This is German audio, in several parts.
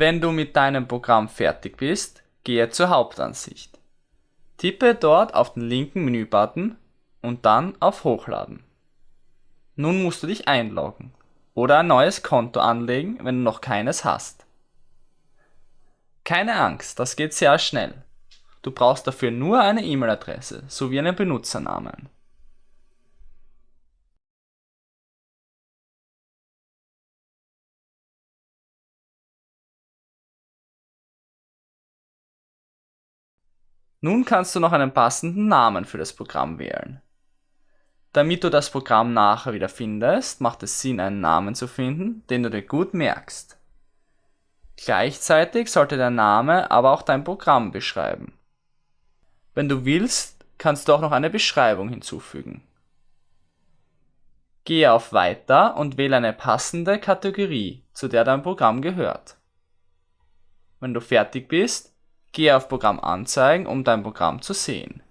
Wenn du mit deinem Programm fertig bist, gehe zur Hauptansicht. Tippe dort auf den linken Menübutton und dann auf Hochladen. Nun musst du dich einloggen oder ein neues Konto anlegen, wenn du noch keines hast. Keine Angst, das geht sehr schnell. Du brauchst dafür nur eine E-Mail-Adresse sowie einen Benutzernamen. Nun kannst du noch einen passenden Namen für das Programm wählen. Damit du das Programm nachher wieder findest, macht es Sinn, einen Namen zu finden, den du dir gut merkst. Gleichzeitig sollte der Name aber auch dein Programm beschreiben. Wenn du willst, kannst du auch noch eine Beschreibung hinzufügen. Gehe auf Weiter und wähle eine passende Kategorie, zu der dein Programm gehört. Wenn du fertig bist, Gehe auf Programm anzeigen, um dein Programm zu sehen.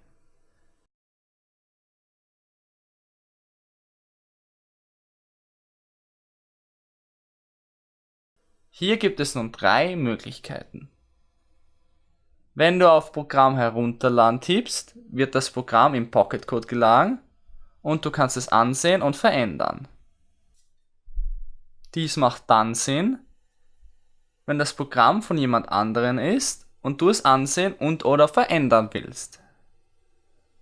Hier gibt es nun drei Möglichkeiten. Wenn du auf Programm herunterladen tippst, wird das Programm im Pocket Code geladen und du kannst es ansehen und verändern. Dies macht dann Sinn, wenn das Programm von jemand anderen ist und du es ansehen und oder verändern willst.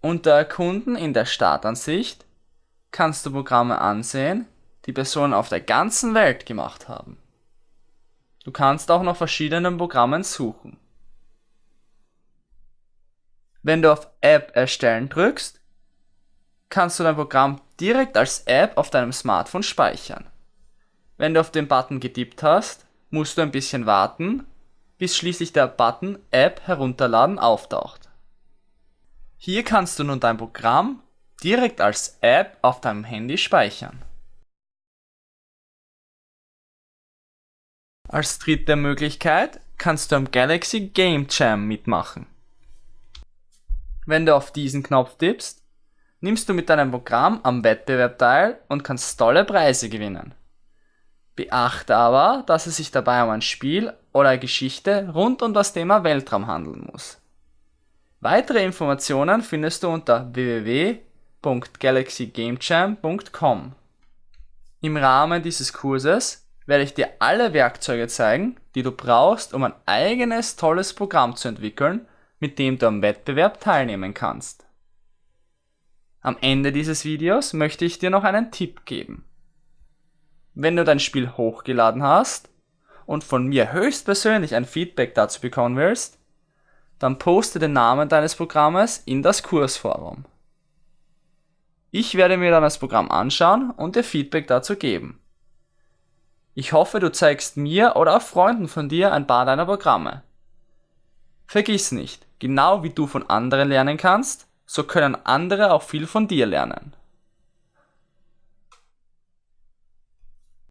Unter Erkunden in der Startansicht kannst du Programme ansehen, die Personen auf der ganzen Welt gemacht haben. Du kannst auch nach verschiedenen Programmen suchen. Wenn du auf App erstellen drückst, kannst du dein Programm direkt als App auf deinem Smartphone speichern. Wenn du auf den Button getippt hast, musst du ein bisschen warten bis schließlich der Button App herunterladen auftaucht. Hier kannst du nun dein Programm direkt als App auf deinem Handy speichern. Als dritte Möglichkeit kannst du am Galaxy Game Jam mitmachen. Wenn du auf diesen Knopf tippst, nimmst du mit deinem Programm am Wettbewerb teil und kannst tolle Preise gewinnen. Beachte aber, dass es sich dabei um ein Spiel oder eine Geschichte rund um das Thema Weltraum handeln muss. Weitere Informationen findest du unter www.galaxygamejam.com. Im Rahmen dieses Kurses werde ich dir alle Werkzeuge zeigen, die du brauchst, um ein eigenes tolles Programm zu entwickeln, mit dem du am Wettbewerb teilnehmen kannst. Am Ende dieses Videos möchte ich dir noch einen Tipp geben. Wenn du dein Spiel hochgeladen hast und von mir höchstpersönlich ein Feedback dazu bekommen willst, dann poste den Namen deines Programmes in das Kursforum. Ich werde mir dann das Programm anschauen und dir Feedback dazu geben. Ich hoffe, du zeigst mir oder auch Freunden von dir ein paar deiner Programme. Vergiss nicht, genau wie du von anderen lernen kannst, so können andere auch viel von dir lernen.